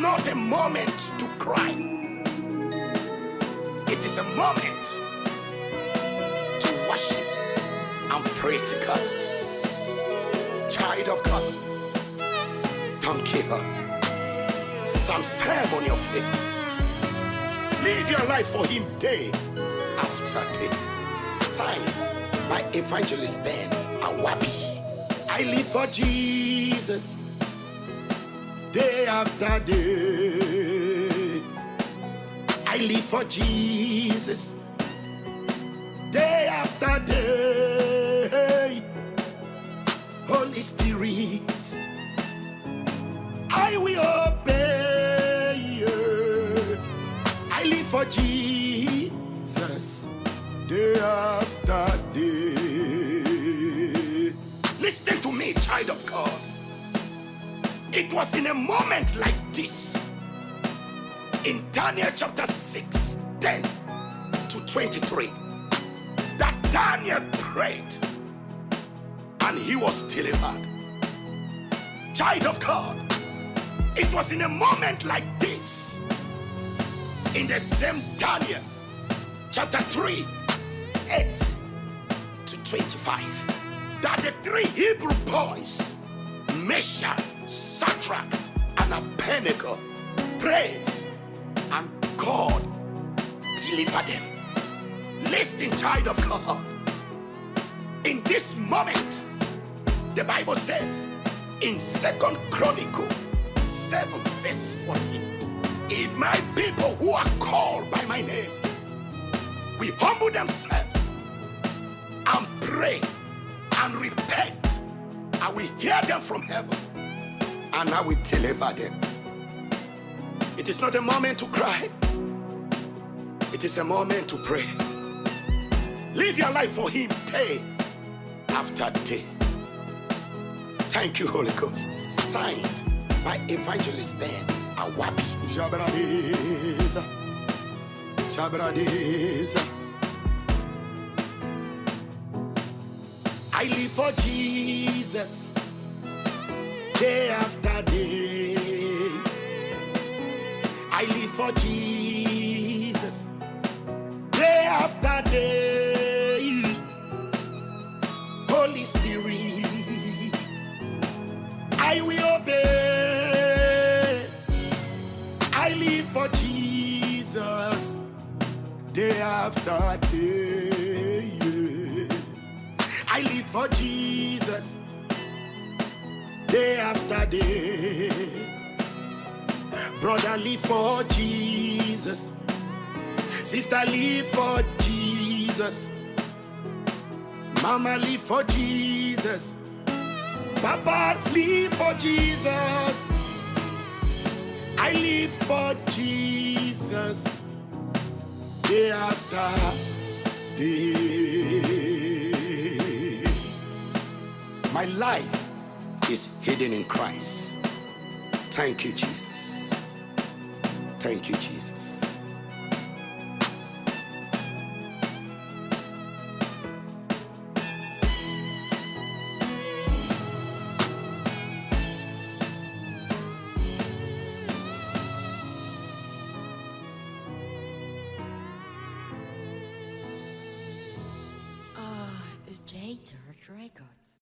not a moment to cry. It is a moment to worship and pray to God. Child of God, don't give up. Stand firm on your feet. Live your life for Him day after day. Signed by Evangelist Ben Awabi. I live for Jesus day after day. I live for Jesus day after day. Holy Spirit, I will obey you. I live for Jesus day after day. Listen to me, child of God. It was in a moment like this in Daniel chapter 6, 10 to 23 that Daniel prayed and he was delivered. Child of God, it was in a moment like this in the same Daniel chapter 3, 8 to 25 that the three Hebrew boys, Meshach, Shadrach, and Abednego, prayed and God delivered them. Listen, child of God. In this moment, the Bible says in Second Chronicle 7, verse 14, if my people who are called by my name will humble themselves and pray and repent, I will hear them from heaven and I will deliver them. It is not a moment to cry, it is a moment to pray. Live your life for Him day after day. Thank you, Holy Ghost. Signed by Evangelist Ben Awabi. Jabradeza. Jabradeza. I live for Jesus day after day. I live for Jesus day after day. Holy Spirit, I will obey. I live for Jesus day after day. I live for Jesus day after day. Brother, live for Jesus. Sister, live for Jesus. Mama, live for Jesus. Papa, live for Jesus. I live for Jesus day after day. My life is hidden in Christ. Thank you, Jesus. Thank you, Jesus. Ah, it's J Church Records.